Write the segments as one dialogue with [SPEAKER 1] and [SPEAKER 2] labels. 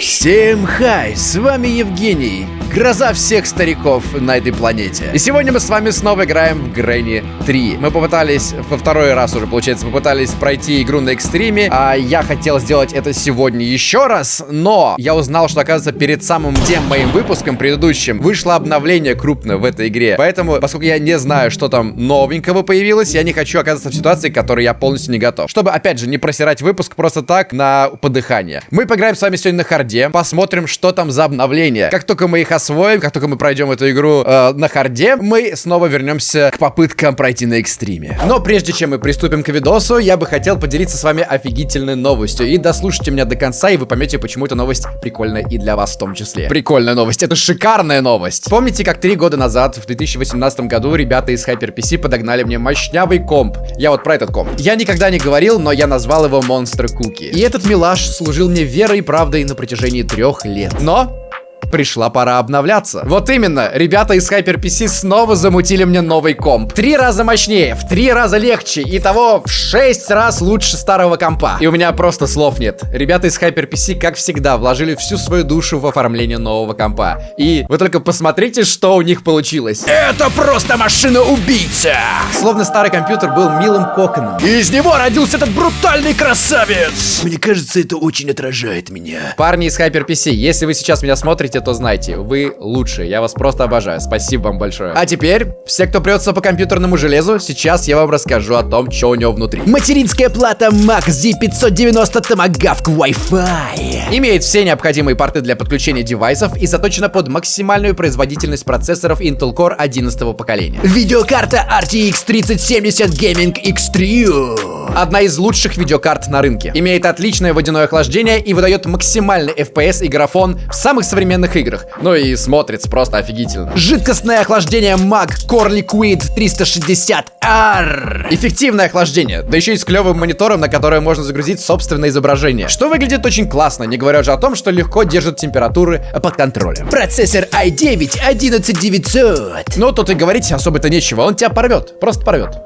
[SPEAKER 1] Всем хай, с вами Евгений, гроза всех стариков на этой планете. И сегодня мы с вами снова играем в Грэнни 3. Мы попытались, во второй раз уже, получается, попытались пройти игру на экстриме, а я хотел сделать это сегодня еще раз, но я узнал, что, оказывается, перед самым тем моим выпуском предыдущим вышло обновление крупное в этой игре. Поэтому, поскольку я не знаю, что там новенького появилось, я не хочу оказаться в ситуации, к которой я полностью не готов. Чтобы, опять же, не просирать выпуск просто так на подыхание. Мы поиграем с вами сегодня на hard'е, посмотрим, что там за обновления. Как только мы их освоим, как только мы пройдем эту игру э, на hard'е, мы снова вернемся к попыткам пройти на экстриме. Но прежде чем мы приступим к видосу, я бы хотел поделиться с вами офигительной новостью. И дослушайте меня до конца, и вы поймете, почему эта новость прикольная и для вас в том числе. Прикольная новость, это шикарная новость. Помните, как три года назад, в 2018 году, ребята из HyperPC подогнали мне мощнявый комп. Я вот про этот комп. Я никогда не говорил, но я назвал его Monster Cookie. И этот милаш служил мне верой и правдой на протяжении трех лет. Но пришла пора обновляться. Вот именно, ребята из HyperPC снова замутили мне новый комп. Три раза мощнее, в три раза легче, и того в шесть раз лучше старого компа. И у меня просто слов нет. Ребята из HyperPC, как всегда, вложили всю свою душу в оформление нового компа. И вы только посмотрите, что у них получилось.
[SPEAKER 2] Это просто машина-убийца!
[SPEAKER 1] Словно старый компьютер был милым коконом.
[SPEAKER 2] И из него родился этот брутальный красавец!
[SPEAKER 3] Мне кажется, это очень отражает меня.
[SPEAKER 1] Парни из HyperPC, если вы сейчас меня смотрите, то знайте, вы лучшие. Я вас просто обожаю. Спасибо вам большое. А теперь, все, кто прется по компьютерному железу, сейчас я вам расскажу о том, что у него внутри.
[SPEAKER 3] Материнская плата Mac Z590 Tomahawk Wi-Fi.
[SPEAKER 1] Имеет все необходимые порты для подключения девайсов и заточена под максимальную производительность процессоров Intel Core 11 поколения.
[SPEAKER 3] Видеокарта RTX 3070 Gaming X3.
[SPEAKER 1] Одна из лучших видеокарт на рынке. Имеет отличное водяное охлаждение и выдает максимальный FPS и графон в самых современных играх. Ну и смотрится просто офигительно.
[SPEAKER 3] Жидкостное охлаждение Mag Core Liquid 360R.
[SPEAKER 1] Эффективное охлаждение, да еще и с клевым монитором, на которое можно загрузить собственное изображение. Что выглядит очень классно, не говоря же о том, что легко держит температуры под контролем.
[SPEAKER 3] Процессор i9 11900.
[SPEAKER 1] Ну, тут и говорить особо-то нечего, он тебя порвет, просто порвет.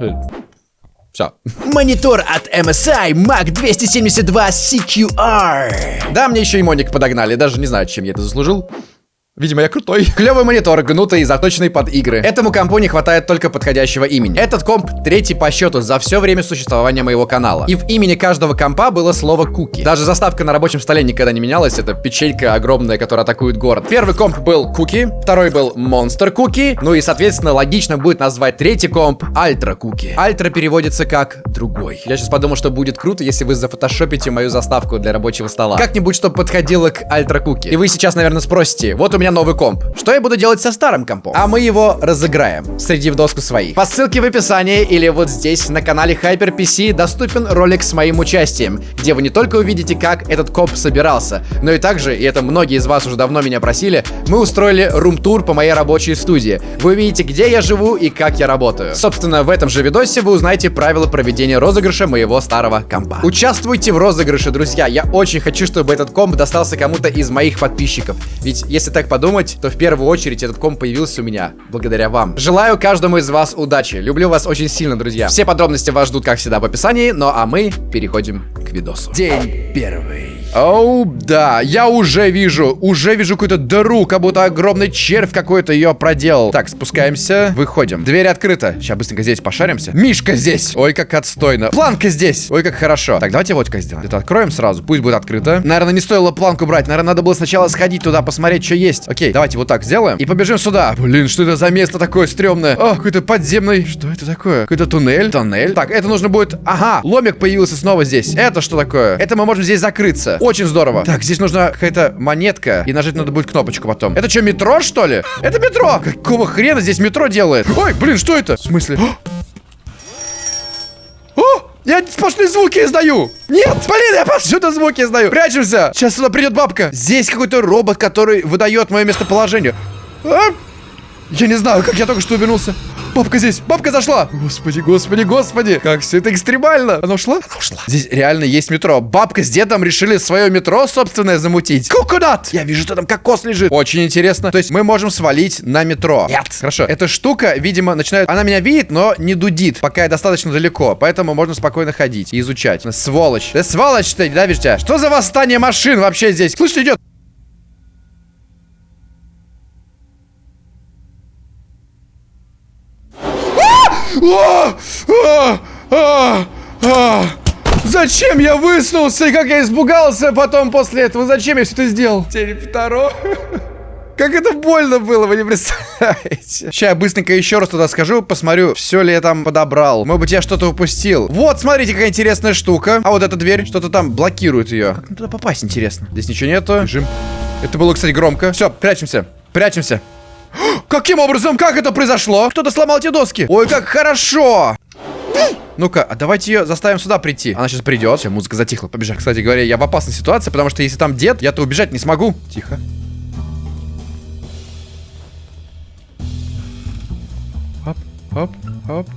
[SPEAKER 1] Все.
[SPEAKER 3] Монитор от MSI Mac 272 CQR.
[SPEAKER 1] Да, мне еще и моник подогнали, даже не знаю, чем я это заслужил. Видимо, я крутой. Клевый монитор, гнутый и заточенный под игры. Этому компу не хватает только подходящего имени. Этот комп третий по счету за все время существования моего канала. И в имени каждого компа было слово куки. Даже заставка на рабочем столе никогда не менялась. Это печенька огромная, которая атакует город. Первый комп был куки, второй был монстр куки. Ну и, соответственно, логично будет назвать третий комп альтра куки. Альтра переводится как другой. Я сейчас подумал, что будет круто, если вы зафотошопите мою заставку для рабочего стола. Как-нибудь, чтобы подходило к альтра куки. И вы сейчас, наверное, спросите, вот у меня новый комп. Что я буду делать со старым компом? А мы его разыграем, среди в доску своих. По ссылке в описании или вот здесь на канале HyperPC доступен ролик с моим участием, где вы не только увидите, как этот комп собирался, но и также, и это многие из вас уже давно меня просили, мы устроили рум-тур по моей рабочей студии. Вы увидите, где я живу и как я работаю. Собственно, в этом же видосе вы узнаете правила проведения розыгрыша моего старого компа. Участвуйте в розыгрыше, друзья. Я очень хочу, чтобы этот комп достался кому-то из моих подписчиков. Ведь если так подумать, то в первую очередь этот комп появился у меня благодаря вам. Желаю каждому из вас удачи. Люблю вас очень сильно, друзья. Все подробности вас ждут, как всегда, в описании. Ну а мы переходим к видосу.
[SPEAKER 3] День первый.
[SPEAKER 1] Оу, да, я уже вижу, уже вижу какую-то дыру, как будто огромный червь какой-то ее проделал. Так, спускаемся, выходим. Дверь открыта. Сейчас быстренько здесь пошаримся. Мишка здесь. Ой, как отстойно. Планка здесь. Ой, как хорошо. Так, давайте вот как сделаем. Это откроем сразу, пусть будет открыто. Наверное, не стоило планку брать. Наверное, надо было сначала сходить туда, посмотреть, что есть. Окей, давайте вот так сделаем. И побежим сюда. Блин, что это за место такое стрёмное? О, какой-то подземный. Что это такое? Какой-то туннель? Тоннель. Так, это нужно будет... Ага, ломик появился снова здесь. Это что такое? Это мы можем здесь закрыться. Очень здорово. Так, здесь нужна какая-то монетка. И нажать надо будет кнопочку потом. Это что, метро, что ли? Это метро! Какого хрена здесь метро делает? Ой, блин, что это? В смысле? О! Я сплошные звуки издаю! Нет! Блин, я повсюду звуки издаю! Прячемся! Сейчас сюда придет бабка! Здесь какой-то робот, который выдает мое местоположение. А? Я не знаю, как я только что увернулся. Бабка здесь! Бабка зашла! Господи, господи, господи! Как все это экстремально! Она ушла? Она ушла. Здесь реально есть метро. Бабка с дедом решили свое метро собственное замутить. Кукунат! Я вижу, что там кокос лежит. Очень интересно. То есть мы можем свалить на метро. Нет. Хорошо. Эта штука, видимо, начинает... Она меня видит, но не дудит, пока я достаточно далеко. Поэтому можно спокойно ходить и изучать. Сволочь. Да сволочь ты, да, видишь? Что за восстание машин вообще здесь? Слышь, идет. А! А! А! А! Зачем я высунулся и как я испугался потом после этого? Зачем я все это сделал? Телепторо. Как это больно было, вы не представляете. Сейчас я быстренько еще раз туда схожу, посмотрю, все ли я там подобрал. Может быть, я что-то упустил. Вот, смотрите, какая интересная штука. А вот эта дверь, что-то там блокирует ее. Как туда попасть, интересно? Здесь ничего нету. Бежим. Это было, кстати, громко. Все, прячемся. Прячемся. Каким образом? Как это произошло? Кто-то сломал эти доски. Ой, как хорошо. Ну-ка, а давайте ее заставим сюда прийти. Она сейчас придет. Все, музыка затихла. Побежать. Кстати говоря, я в опасной ситуации, потому что если там дед, я-то убежать не смогу. Тихо. Оп, оп, оп.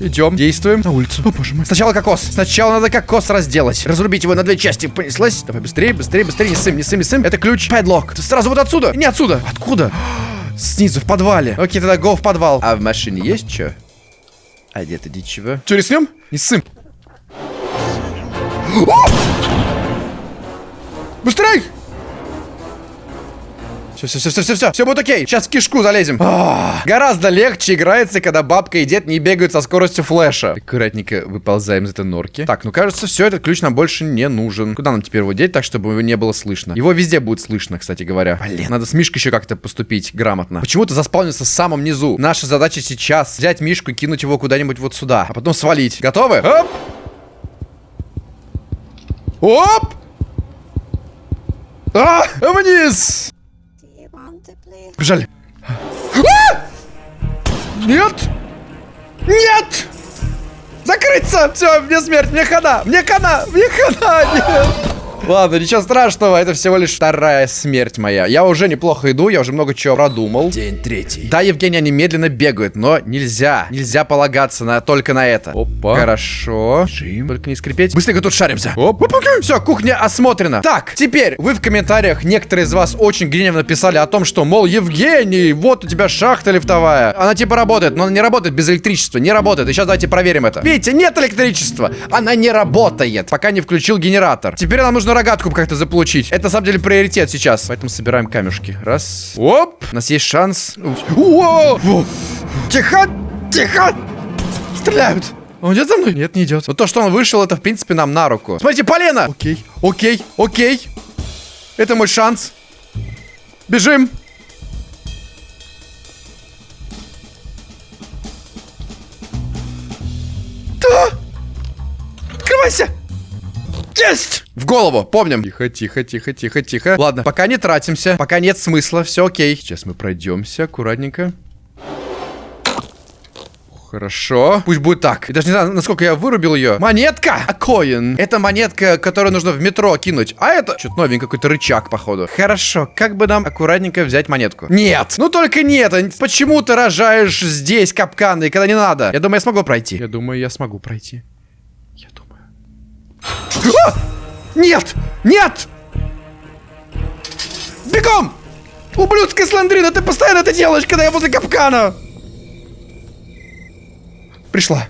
[SPEAKER 1] Идем, действуем на улицу. О, боже мой. Сначала кокос. Сначала надо кокос разделать. Разрубить его на две части. Понеслась. Давай быстрее, быстрее, быстрее. Не сым, не сым, не сым. Это ключ. Падлок. Сразу вот отсюда. Не отсюда. Откуда? Снизу, в подвале. Окей, тогда го в подвал. А в машине есть что? А где-то ничего. Че, рискнем? Не сым. Быстрей! Все, все, все, все, все, все, все будет окей. Сейчас в кишку залезем. А, гораздо легче играется, когда бабка и дед не бегают со скоростью флеша. Аккуратненько выползаем из этой норки. Так, ну кажется, все, этот ключ нам больше не нужен. Куда нам теперь его деть, так, чтобы его не было слышно? Его везде будет слышно, кстати говоря. Блин, надо с Мишкой еще как-то поступить грамотно. Почему-то заспавнился в самом низу. Наша задача сейчас взять Мишку и кинуть его куда-нибудь вот сюда, а потом свалить. Готовы? Оп! Оп! А, вниз! Бежали. А! Нет! Нет! Закрыться! Все, мне смерть, мне хана! Мне хана! Мне хана! Нет! Ладно, ничего страшного, это всего лишь вторая смерть моя. Я уже неплохо иду, я уже много чего продумал.
[SPEAKER 3] День третий.
[SPEAKER 1] Да, Евгений, они медленно бегают, но нельзя. Нельзя полагаться на, только на это. Опа. Хорошо. Жим. Только не скрипеть. Быстренько тут шаримся. Оп. Оп. Все, кухня осмотрена. Так, теперь вы в комментариях, некоторые из вас очень гневно писали о том, что, мол, Евгений, вот у тебя шахта лифтовая. Она типа работает, но она не работает без электричества. Не работает. И сейчас давайте проверим это. Видите, нет электричества. Она не работает, пока не включил генератор. Теперь нам нужно рогатку как-то заполучить. Это, на самом деле, приоритет сейчас. Поэтому собираем камешки. Раз. Оп. У нас есть шанс. Тихо! Тихо! Стреляют! Он идет за мной? Нет, не идет. Вот то, что он вышел, это, в принципе, нам на руку. Смотрите, полено! Окей, окей, окей. Это мой шанс. Бежим. В голову, помним. Тихо, тихо, тихо, тихо, тихо. Ладно, пока не тратимся, пока нет смысла, все окей. Сейчас мы пройдемся аккуратненько. Хорошо. Пусть будет так. Я даже не знаю, насколько я вырубил ее. Монетка! А коин. Это монетка, которую нужно в метро кинуть. А это... Что-то новенький какой-то рычаг, походу. Хорошо. Как бы нам аккуратненько взять монетку? Нет. Ну только нет. Почему ты рожаешь здесь капканы, когда не надо? Я думаю, я смогу пройти. Я думаю, я смогу пройти. Я думаю. А! Нет! Нет! Бегом! Ублюдская сландрина, ты постоянно это делаешь, когда я возле капкана! Пришла.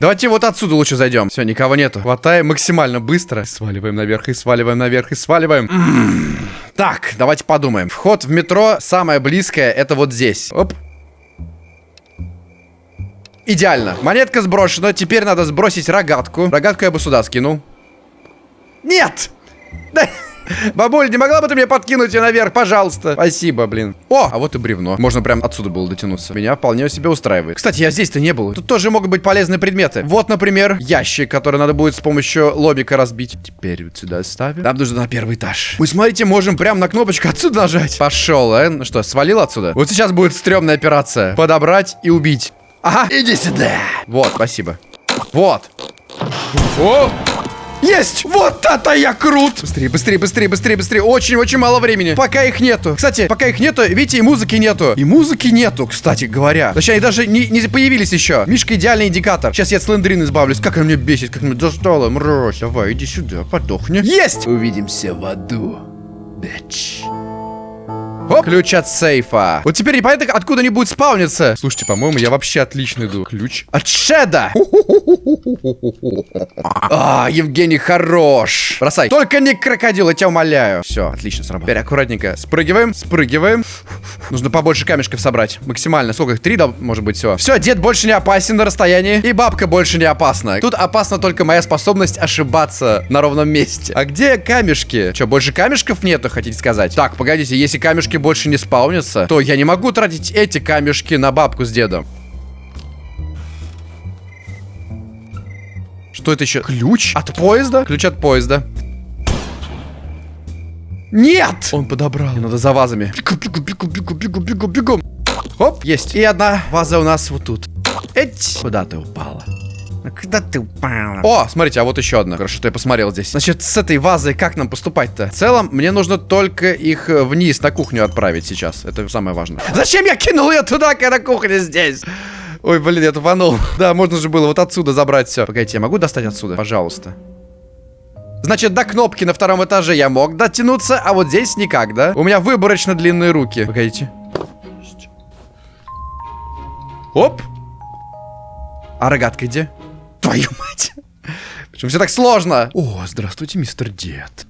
[SPEAKER 1] Давайте вот отсюда лучше зайдем. Все, никого нету. Хватаем максимально быстро. Сваливаем наверх и сваливаем наверх и сваливаем. Так, давайте подумаем. Вход в метро самое близкое это вот здесь. Оп. Идеально. Монетка сброшена. Теперь надо сбросить рогатку. Рогатку я бы сюда скинул. Нет! Бабуль, не могла бы ты мне подкинуть ее наверх, пожалуйста? Спасибо, блин. О, а вот и бревно. Можно прям отсюда было дотянуться. Меня вполне себе устраивает. Кстати, я здесь-то не был. Тут тоже могут быть полезные предметы. Вот, например, ящик, который надо будет с помощью лобика разбить. Теперь вот сюда ставим. Нам нужно на первый этаж. Вы смотрите, можем прям на кнопочку отсюда нажать. Пошел, э? Ну что, свалил отсюда? Вот сейчас будет стрёмная операция. Подобрать и убить. Ага, иди сюда. Вот, спасибо. Вот. О!
[SPEAKER 2] Есть! Вот это я крут!
[SPEAKER 1] Быстрее, быстрее, быстрее, быстрее, быстрее. Очень-очень мало времени. Пока их нету. Кстати, пока их нету, видите, и музыки нету. И музыки нету, кстати говоря. Точнее, они даже не, не появились еще. Мишка идеальный индикатор. Сейчас я от Слендерина избавлюсь. Как она меня бесит, как она достала, мразь. Давай, иди сюда, подохни. Есть!
[SPEAKER 3] Увидимся в аду, бич.
[SPEAKER 1] Оп. Ключ от сейфа. Вот теперь непонятно, откуда они будут спавниться. Слушайте, по-моему, я вообще отлично иду. Ключ от Шеда. А, Евгений хорош. Бросай. Только не крокодил, я тебя умоляю. Все, отлично сработало. Теперь аккуратненько. Спрыгиваем, спрыгиваем. Нужно побольше камешков собрать. Максимально. Сколько их? Три, да, может быть, все. Все, дед больше не опасен на расстоянии. И бабка больше не опасна. Тут опасна только моя способность ошибаться на ровном месте. А где камешки? Что, больше камешков нету, хотите сказать? Так, погодите, если камешки больше не спаунятся, то я не могу тратить эти камешки на бабку с дедом. Что это еще? Ключ от поезда? Ключ от поезда. Нет! Он подобрал. Мне надо за вазами. Бегу, бегу, бегу, бегу, бегу, бегу, бегу. Оп, есть. И одна ваза у нас вот тут. Эть. Куда ты упала?
[SPEAKER 3] Ну, Куда ты упала?
[SPEAKER 1] О, смотрите, а вот еще одна. Хорошо, что я посмотрел здесь. Значит, с этой вазой как нам поступать-то? В целом, мне нужно только их э, вниз на кухню отправить сейчас. Это самое важное. Зачем я кинул ее туда, когда кухня здесь? Ой, блин, я тупанул. Да, можно же было вот отсюда забрать все. Погодите, я могу достать отсюда? Пожалуйста. Значит, до кнопки на втором этаже я мог дотянуться, а вот здесь никак, да? У меня выборочно длинные руки. Погодите. Оп. А рогатка где? Твою мать. Почему все так сложно? О, здравствуйте, мистер Дед.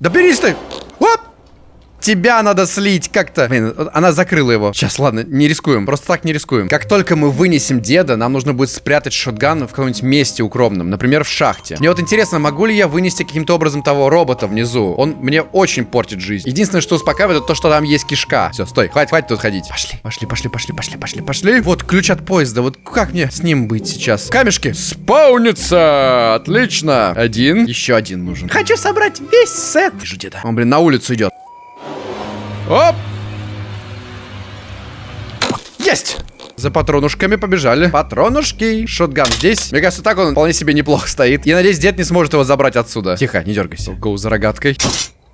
[SPEAKER 1] Да берись ты! Оп! Тебя надо слить как-то. Блин, она закрыла его. Сейчас, ладно, не рискуем. Просто так не рискуем. Как только мы вынесем деда, нам нужно будет спрятать шотган в каком-нибудь месте укромном. Например, в шахте. Мне вот интересно, могу ли я вынести каким-то образом того робота внизу? Он мне очень портит жизнь. Единственное, что успокаивает, это то, что там есть кишка. Все, стой, хватит, хватит тут ходить. Пошли, пошли, пошли, пошли, пошли, пошли, пошли. Вот ключ от поезда. Вот как мне с ним быть сейчас? Камешки. Спаунится! Отлично. Один. Еще один нужен. Хочу собрать весь сет. Вижу деда. Он, блин, на улицу идет. Оп! Есть! За патронушками побежали. Патронушки. Шотган здесь. Мне кажется, так он вполне себе неплохо стоит. Я надеюсь, дед не сможет его забрать отсюда. Тихо, не дергайся. Гоу за рогаткой.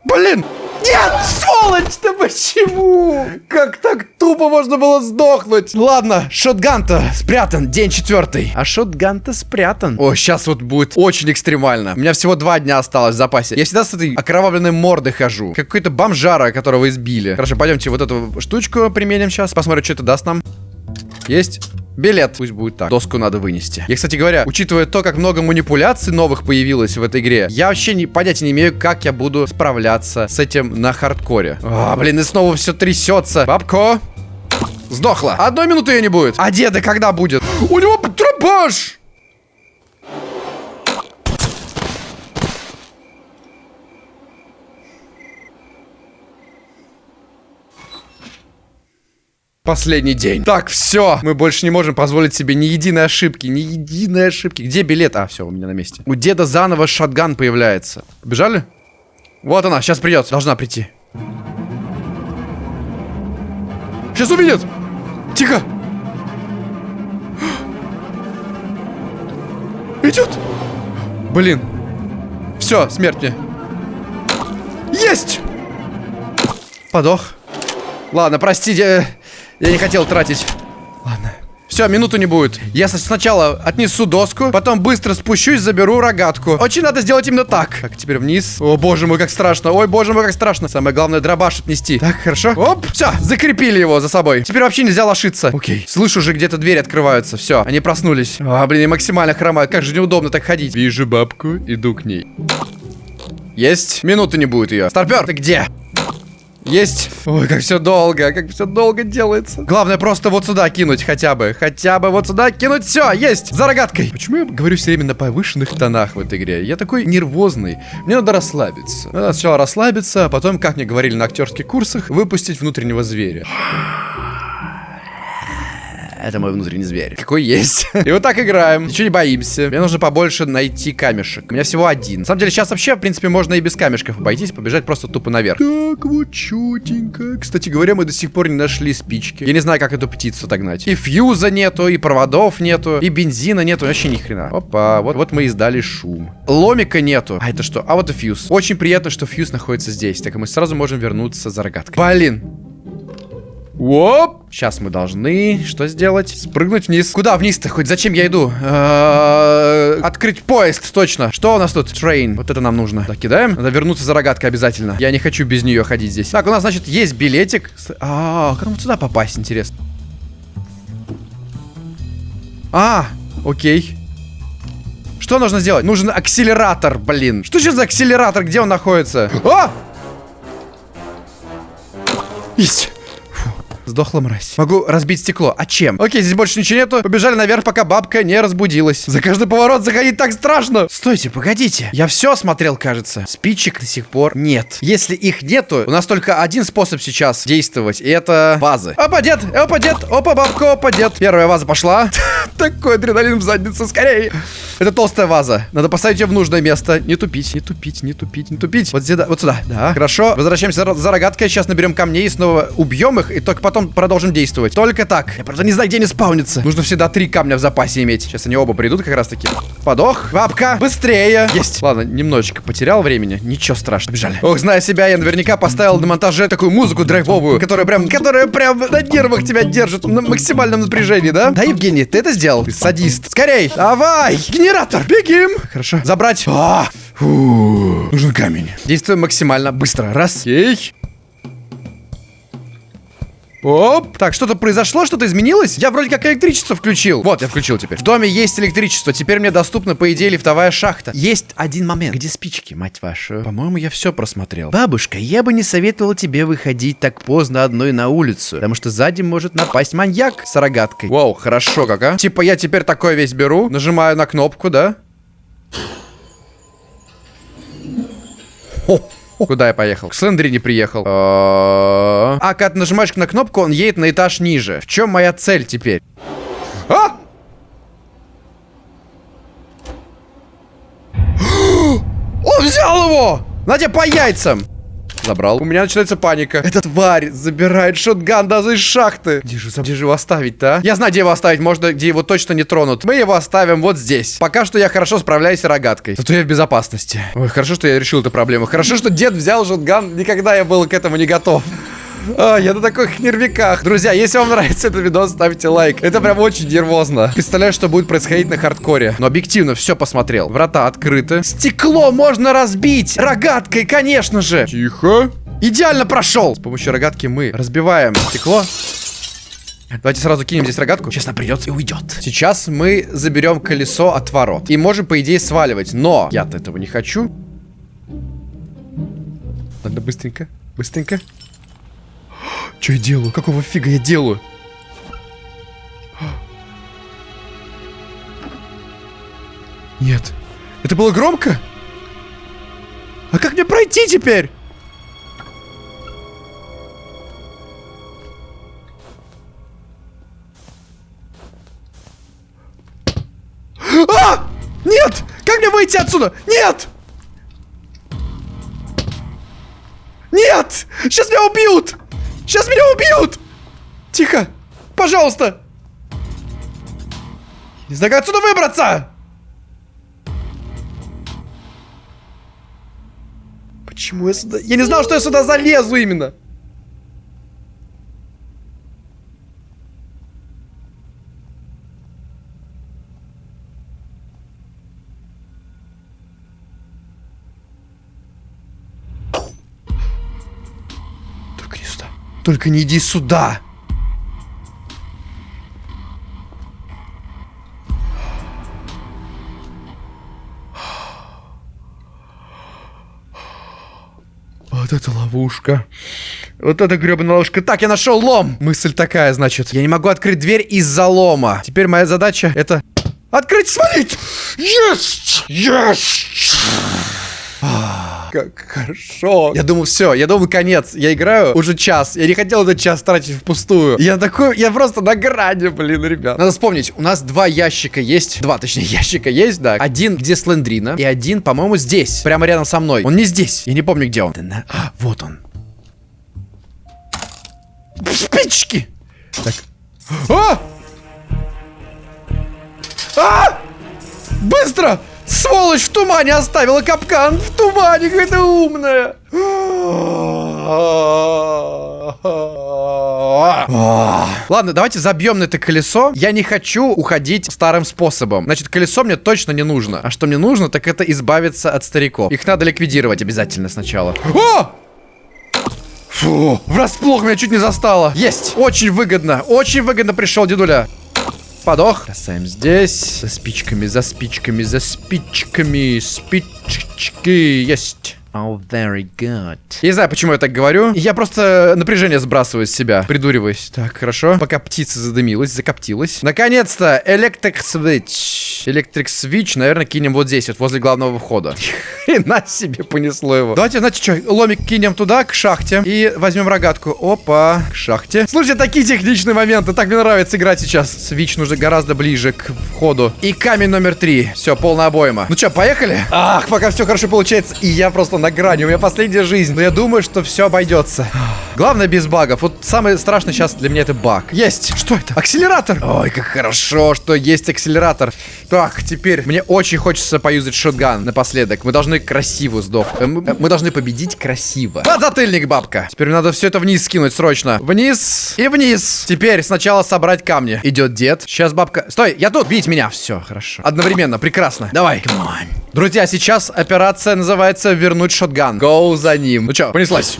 [SPEAKER 1] Блин! Нет, сволочь, да почему? Как так тупо можно было сдохнуть? Ладно, шотган-то спрятан, день четвертый. А шотган-то спрятан. О, сейчас вот будет очень экстремально. У меня всего два дня осталось в запасе. Я всегда с этой окровавленной мордой хожу. Как какой-то бомжара, которого избили. Хорошо, пойдемте вот эту штучку применим сейчас. Посмотрим, что это даст нам. Есть. Билет. Пусть будет так. Доску надо вынести. Я, кстати говоря, учитывая то, как много манипуляций новых появилось в этой игре, я вообще не, понятия не имею, как я буду справляться с этим на хардкоре. А, блин, и снова все трясется. Бабко. Сдохла. Одной минуты ее не будет. А деда когда будет? У него тропаж! Последний день. Так, все. Мы больше не можем позволить себе ни единой ошибки. Ни единой ошибки. Где билет? А, все, у меня на месте. У деда заново шотган появляется. Побежали? Вот она, сейчас придет. Должна прийти. Сейчас увидит. Тихо. Идет. Блин. Все, смерть мне. Есть! Подох. Ладно, простите. Я не хотел тратить. Ладно. Все, минуту не будет. Я сначала отнесу доску, потом быстро спущусь, заберу рогатку. Очень надо сделать именно так. Так, теперь вниз. О, боже мой, как страшно. Ой, боже мой, как страшно. Самое главное, дробаш отнести. Так, хорошо. Оп, все, закрепили его за собой. Теперь вообще нельзя лошиться. Окей. Слышу уже, где-то двери открываются. Все, они проснулись. А, блин, я максимально хромаю. Как же неудобно так ходить. Вижу бабку, иду к ней. Есть. Минуты не будет ее. Старпер, ты где? Есть. Ой, как все долго, как все долго делается. Главное просто вот сюда кинуть хотя бы. Хотя бы вот сюда кинуть. Все, есть. За рогаткой. Почему я говорю все время на повышенных тонах в этой игре? Я такой нервозный. Мне надо расслабиться. Надо сначала расслабиться, а потом, как мне говорили на актерских курсах, выпустить внутреннего зверя. Это мой внутренний зверь. Какой есть. И вот так играем. Ничего не боимся. Мне нужно побольше найти камешек. У меня всего один. На самом деле, сейчас вообще, в принципе, можно и без камешков обойтись, побежать просто тупо наверх. Так, вот чутенько. Кстати говоря, мы до сих пор не нашли спички. Я не знаю, как эту птицу догнать. И fuse а нету, и проводов нету, и бензина нету, вообще ни хрена. Опа, вот, вот мы издали шум. Ломика нету. А это что? А вот и fuse. Очень приятно, что fuse находится здесь. Так мы сразу можем вернуться за рогаткой. Блин, Оп! Сейчас мы должны что сделать? Спрыгнуть вниз. Куда вниз-то? Хоть зачем я иду? Открыть поезд, точно. Что у нас тут? Train. Вот это нам нужно. Так, кидаем. Надо вернуться за рогаткой обязательно. Я не хочу без нее ходить здесь. Так, у нас, значит, есть билетик. А, как нам сюда попасть, интересно? А, окей. Что нужно сделать? Нужен акселератор, блин. Что сейчас за акселератор? Где он находится? А! Есть. Сдохла мразь. Могу разбить стекло. А чем? Окей, здесь больше ничего нету. Побежали наверх, пока бабка не разбудилась. За каждый поворот заходить так страшно. Стойте, погодите. Я все осмотрел, кажется. Спичек до сих пор нет. Если их нету, у нас только один способ сейчас действовать. И это вазы. Опа, дед! Опа, дед! Опа, бабка, опа, дед. Первая ваза пошла. Такой адреналин в задницу, скорее. Это толстая ваза. Надо поставить ее в нужное место. Не тупить, не тупить, не тупить, не тупить. Вот сюда, вот сюда. Да. Хорошо. Возвращаемся за рогаткой. Сейчас наберем камней и снова убьем их. И только потом продолжим действовать. Только так. Я правда не знаю, где они спаунятся. Нужно всегда три камня в запасе иметь. Сейчас они оба придут как раз таки. Подох. Бабка. Быстрее. Есть. Ладно, немножечко потерял времени. Ничего страшного. Бежали. Ох, зная себя, я наверняка поставил на монтаже такую музыку драйвовую, которая прям, которая прям на нервах тебя держит на максимальном напряжении, да? Да, Евгений, ты это сделал? Ты садист. Скорей. Давай. Генератор. Бегим. Хорошо. Забрать. А, фу. Нужен камень. Действуем максимально быстро. Раз. Ей. Оп. Так, что-то произошло, что-то изменилось? Я вроде как электричество включил. Вот, я включил теперь. В доме есть электричество. Теперь мне доступна, по идее, лифтовая шахта. Есть один момент. Где спички, мать вашу? По-моему, я все просмотрел. Бабушка, я бы не советовала тебе выходить так поздно одной на улицу. Потому что сзади может напасть маньяк с рогаткой. Вау, хорошо как, а? Типа я теперь такое весь беру, нажимаю на кнопку, да? Хо. Куда я поехал? К Слендрине приехал. А, когда ты нажимаешь на кнопку, он едет на этаж ниже. В чем моя цель теперь? А! Он взял его! Надя по яйцам! Забрал. У меня начинается паника. Эта тварь забирает шотган даже из шахты. Где же, где же его оставить-то, а? Я знаю, где его оставить. Можно, где его точно не тронут. Мы его оставим вот здесь. Пока что я хорошо справляюсь с рогаткой. Зато я в безопасности. Ой, хорошо, что я решил эту проблему. Хорошо, что дед взял шотган. Никогда я был к этому не готов. А, я на таких нервиках. Друзья, если вам нравится этот видос, ставьте лайк. Это прям очень нервозно. Представляю, что будет происходить на хардкоре. Но объективно все посмотрел. Врата открыты. Стекло можно разбить. Рогаткой, конечно же. Тихо. Идеально прошел. С помощью рогатки мы разбиваем стекло. Давайте сразу кинем здесь рогатку. Сейчас она придет и уйдет. Сейчас мы заберем колесо от ворот. И можем, по идее, сваливать. Но я-то этого не хочу. Надо быстренько. Быстренько. Что я делаю? Какого фига я делаю? Нет. Это было громко? А как мне пройти теперь? А! Нет! Как мне выйти отсюда? Нет! Нет! Сейчас меня убьют! Сейчас меня убьют! Тихо! Пожалуйста! Не знаю, как отсюда выбраться! Почему я сюда... Я не знал, что я сюда залезу именно! Только не иди сюда. Вот это ловушка. Вот это гребаная ловушка. Так, я нашел лом. Мысль такая, значит. Я не могу открыть дверь из-за лома. Теперь моя задача это... Открыть, свалить! Есть! Есть! Как хорошо. Я думал, все, я думал, конец. Я играю уже час. Я не хотел этот час тратить впустую. Я такой, я просто на грани, блин, ребят. Надо вспомнить, у нас два ящика есть. Два, точнее, ящика есть, да. Один, где Слендрина. И один, по-моему, здесь. Прямо рядом со мной. Он не здесь. Я не помню, где он. А, вот он. Спички! Так. А! А! Быстро! Сволочь в тумане оставила капкан! В тумане какая-то умная! Ладно, давайте забьем на это колесо. Я не хочу уходить старым способом. Значит, колесо мне точно не нужно. А что мне нужно, так это избавиться от стариков. Их надо ликвидировать обязательно сначала. О! Фу, врасплох меня чуть не застало. Есть, очень выгодно, очень выгодно пришел дедуля. Подох. Бросаем здесь. За спичками, за спичками, за спичками. Спички есть. Oh, very good. Я не знаю, почему я так говорю. Я просто напряжение сбрасываю с себя, придуриваюсь. Так, хорошо. Пока птица задымилась, закоптилась. Наконец-то, Electric Switch. Electric Switch, наверное, кинем вот здесь, вот возле главного входа. Хрена себе понесло его. Давайте, знаете что, ломик кинем туда, к шахте. И возьмем рогатку. Опа, к шахте. Слушай, такие техничные моменты. Так мне нравится играть сейчас. Свич нужно гораздо ближе к входу. И камень номер три. Все, полная обойма. Ну что, поехали? Ах, пока все хорошо получается. И я просто на грани. У меня последняя жизнь. Но я думаю, что все обойдется. Главное без багов. Вот самое страшное сейчас для меня это баг. Есть. Что это? Акселератор. Ой, как хорошо, что есть акселератор. Так, теперь мне очень хочется поюзать шотган напоследок. Мы должны красиво сдох. э, Мы, мы должны победить красиво. Подзатыльник, бабка. Теперь надо все это вниз скинуть срочно. Вниз и вниз. Теперь сначала собрать камни. Идет дед. Сейчас бабка... Стой, я тут. Бить меня. Все, хорошо. Одновременно, прекрасно. Давай. Друзья, сейчас операция называется «Вернуть шотган». Гоу за ним. Ну что, понеслась.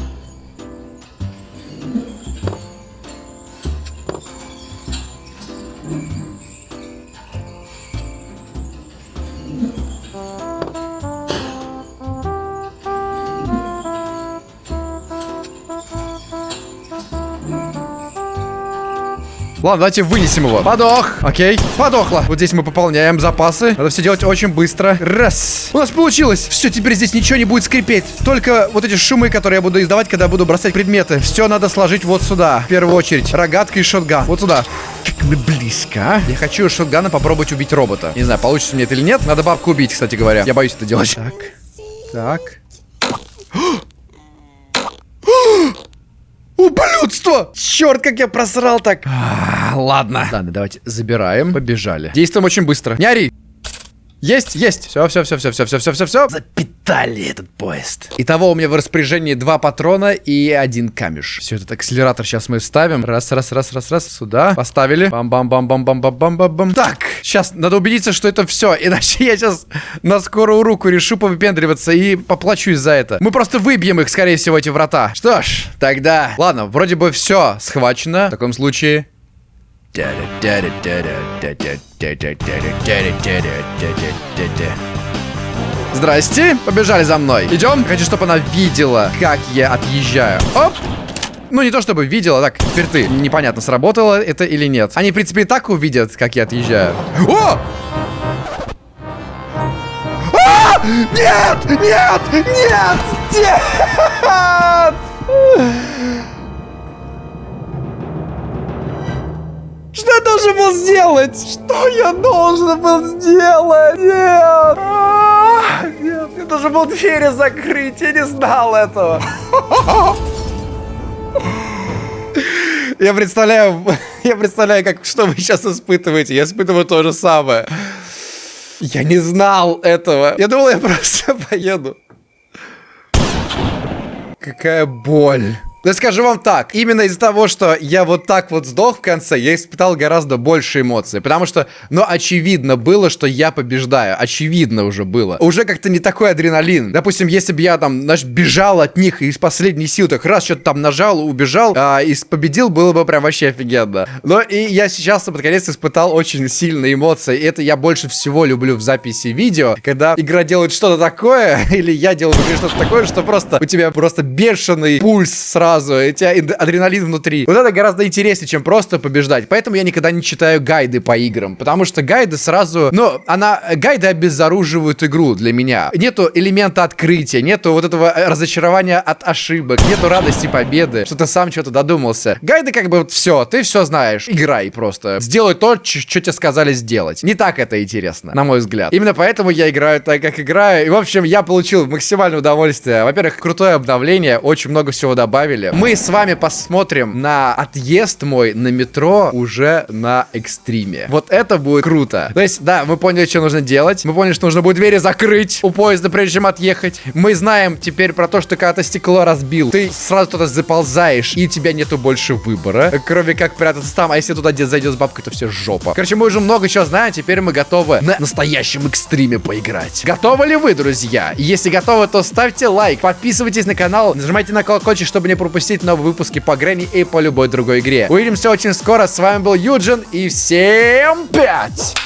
[SPEAKER 1] Ладно, давайте вынесем его. Подох. Окей. Подохло. Вот здесь мы пополняем запасы. Надо все делать очень быстро. Раз. У нас получилось. Все, теперь здесь ничего не будет скрипеть. Только вот эти шумы, которые я буду издавать, когда буду бросать предметы. Все надо сложить вот сюда. В первую очередь. Рогатка и шотган. Вот сюда. Как мы близко, а? Я хочу шотгана попробовать убить робота. Не знаю, получится мне это или нет. Надо бабку убить, кстати говоря. Я боюсь это делать. Так. Так. Ублюдство! Черт, как я просрал так. А, ладно. Ладно, давайте забираем. Побежали. Действуем очень быстро. Не ори. Есть, есть. Все, все, все, все, все, все, все, все, все. Запитали этот поезд. Итого у меня в распоряжении два патрона и один камеш. Все, этот акселератор сейчас мы ставим. Раз, раз, раз, раз, раз. Сюда. Поставили. Бам-бам-бам-бам-бам-бам-бам-бам. Так, сейчас надо убедиться, что это все. Иначе я сейчас на скорую руку решу повыпендриваться и поплачусь за это. Мы просто выбьем их, скорее всего, эти врата. Что ж, тогда... Ладно, вроде бы все схвачено. В таком случае... Здрасте, побежали за мной. Идем. Хочу, чтобы она видела, как я отъезжаю. Оп. Ну, не то чтобы видела, так, теперь ты. Непонятно, сработало это или нет. Они, в принципе, и так увидят, как я отъезжаю. О! А! Нет! Нет! Нет! Нет! Что я должен был сделать? Что я должен был сделать? Нет! А, Нет, я должен был двери закрыть, я не знал этого. Я представляю, я представляю, как что вы сейчас испытываете. Я испытываю то же самое. Я не знал этого. Я думал, я просто поеду. Какая боль. Я скажу вам так, именно из-за того, что я вот так вот сдох в конце, я испытал гораздо больше эмоций. Потому что, ну, очевидно было, что я побеждаю. Очевидно уже было. Уже как-то не такой адреналин. Допустим, если бы я там, знаешь, бежал от них из последней сил так раз что-то там нажал, убежал а, и победил, было бы прям вообще офигенно. Но и я сейчас под конец испытал очень сильные эмоции. И это я больше всего люблю в записи видео, когда игра делает что-то такое, или я делаю что-то такое, что просто у тебя просто бешеный пульс сразу сразу, и у тебя ад- адреналин внутри. Вот это гораздо интереснее, чем просто побеждать. Поэтому я никогда не читаю гайды по играм, потому что гайды сразу, ну, она, гайды обезоруживают игру для меня. Нету элемента открытия, нету вот этого э, разочарования от ошибок, нету радости победы, что ты сам что-то додумался. Гайды как бы вот все, ты все знаешь, играй просто. Сделай то, что тебе сказали сделать. Не так это интересно, на мой взгляд. Именно поэтому я играю так, как играю. И, в общем, я получил максимальное удовольствие. Во-первых, крутое обновление, очень много всего добавили. Мы с вами посмотрим на отъезд мой на метро уже на экстриме. Вот это будет круто. То есть, да, мы поняли, что нужно делать. Мы поняли, что нужно будет двери закрыть у поезда, прежде чем отъехать. Мы знаем теперь про то, что когда ты стекло разбил, ты сразу туда заползаешь, и у тебя нету больше выбора, кроме как прятаться там. А если туда где зайдет с бабкой, то все жопа. Короче, мы уже много чего знаем, теперь мы готовы на настоящем экстриме поиграть. Готовы ли вы, друзья? Если готовы, то ставьте лайк, подписывайтесь на канал, нажимайте на колокольчик, чтобы не пропустить новые выпуски по Грэнни и по любой другой игре. Увидимся очень скоро. С вами был Юджин, и всем пять!